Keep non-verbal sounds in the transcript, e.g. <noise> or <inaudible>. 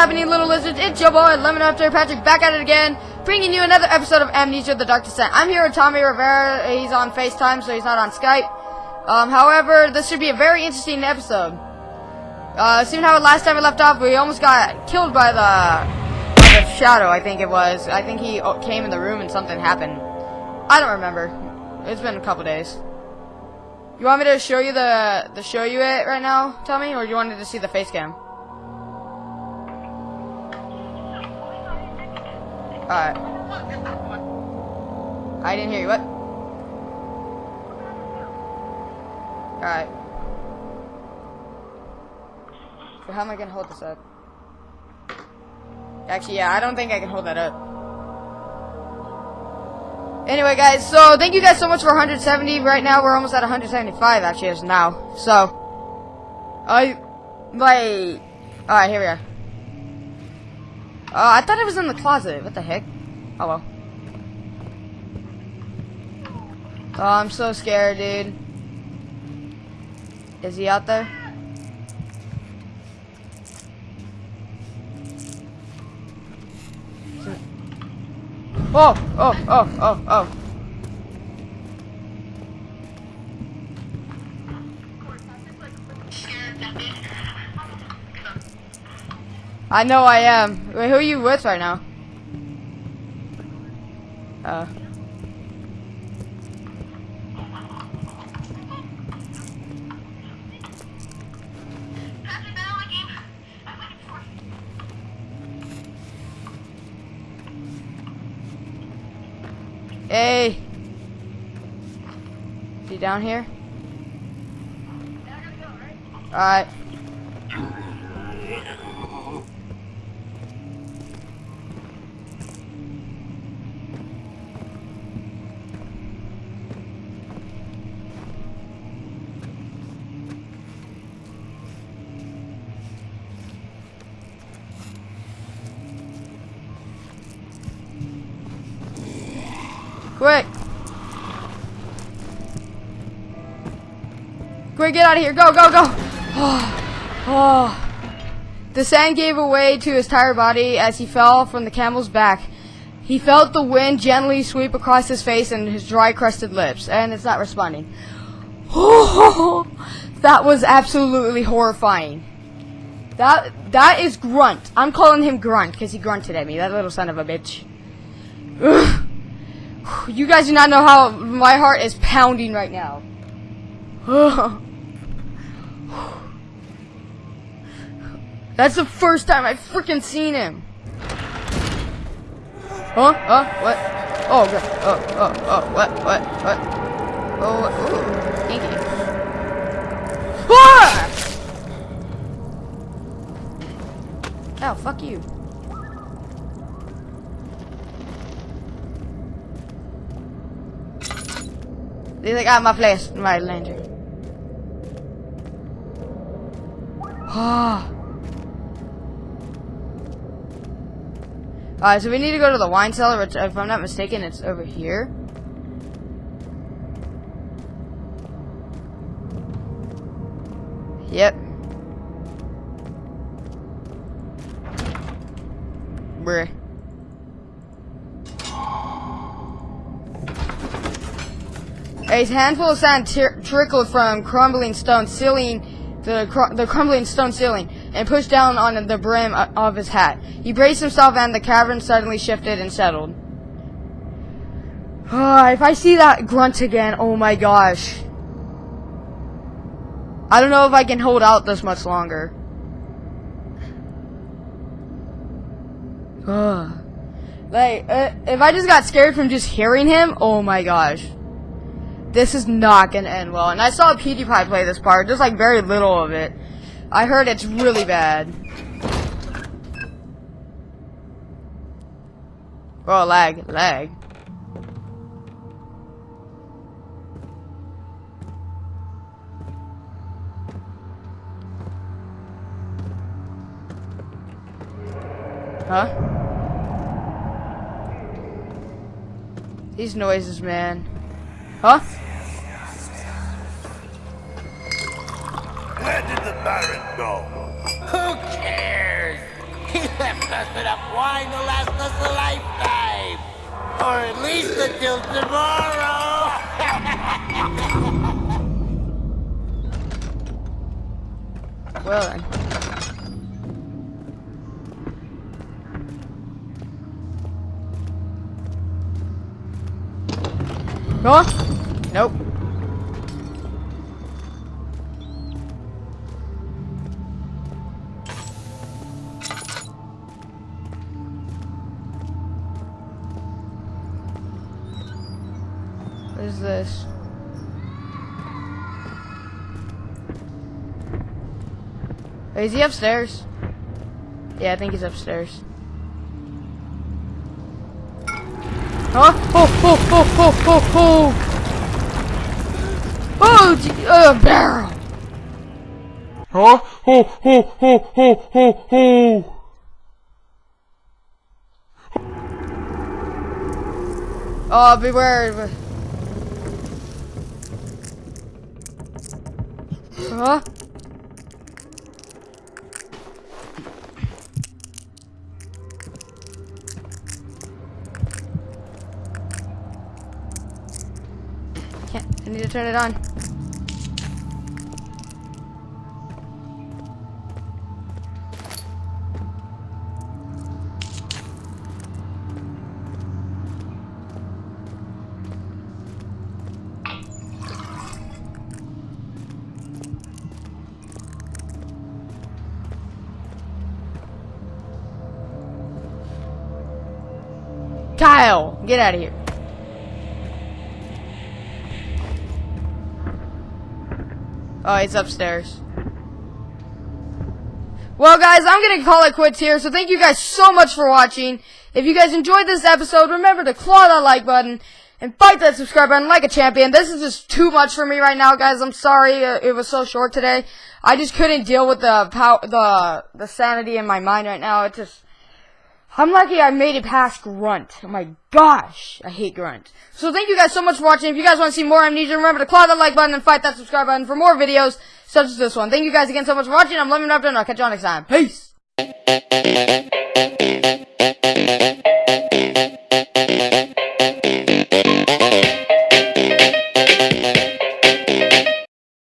happening, little lizards? It's your boy, Lemon Raptor Patrick, back at it again, bringing you another episode of Amnesia: The Dark Descent. I'm here with Tommy Rivera. He's on FaceTime, so he's not on Skype. Um, however, this should be a very interesting episode. Uh, seeing how last time we left off, we almost got killed by the, by the shadow. I think it was. I think he uh, came in the room and something happened. I don't remember. It's been a couple days. You want me to show you the the show you it right now, Tommy, or you wanted to see the face cam? Alright. I didn't hear you. What? Alright. So how am I gonna hold this up? Actually, yeah, I don't think I can hold that up. Anyway, guys, so thank you guys so much for 170. Right now, we're almost at 175, actually, as now. So, I, like, alright, here we are. Uh, I thought it was in the closet. What the heck? Oh well. Oh, I'm so scared, dude. Is he out there? Oh, oh, oh, oh, oh. I know I am. Wait, who are you with right now? Uh. Hey. Is he down here? Alright. Quick! Quick, get out of here. Go, go, go! Oh, <sighs> oh. <sighs> The sand gave way to his tired body as he fell from the camel's back. He felt the wind gently sweep across his face and his dry, crusted lips. And it's not responding. Oh, <sighs> that was absolutely horrifying. That that is Grunt. I'm calling him Grunt because he grunted at me. That little son of a bitch. Ugh. You guys do not know how my heart is pounding right now. <sighs> That's the first time I've freaking seen him. Huh? Huh? What? Oh, God. Oh, oh, oh, what? What? What? Oh, ooh. Kinky. Ah! Oh, fuck you. They I'm my my lantern. Ah. Alright, so we need to go to the wine cellar, which, if I'm not mistaken, it's over here. Yep. Bruh. A handful of sand trickled from crumbling stone ceiling, the, cr the crumbling stone ceiling, and pushed down on the brim of his hat. He braced himself, and the cavern suddenly shifted and settled. Uh, if I see that grunt again, oh my gosh. I don't know if I can hold out this much longer. Uh, like, uh, if I just got scared from just hearing him, oh my gosh. This is not gonna end well. And I saw PewDiePie play this part, just like very little of it. I heard it's really bad. Oh, lag, lag. Huh? These noises, man. Huh? Where did the Baron go? Who cares? <laughs> He left us enough wine to last us a lifetime. Or at least until tomorrow. <laughs> Well then. Go on. Nope. What is this? Is he upstairs? Yeah, I think he's upstairs. Huh? Oh, oh, oh, oh, oh, oh! Oh, uh, barrel! Huh? Oh, oh, oh, oh, oh, oh! Oh, beware! Huh? Can't. I need to turn it on. Kyle, get out of here. Oh, he's upstairs. Well, guys, I'm going to call it quits here. So thank you guys so much for watching. If you guys enjoyed this episode, remember to claw that like button and fight that subscribe button like a champion. This is just too much for me right now, guys. I'm sorry uh, it was so short today. I just couldn't deal with the pow the the sanity in my mind right now. It just I'm lucky I made it past Grunt. Oh my gosh, I hate Grunt. So thank you guys so much for watching. If you guys want to see more Amnesia, remember to claw that like button and fight that subscribe button for more videos such as this one. Thank you guys again so much for watching. I'm Lemon Raptor, and I'll catch you next time. Peace!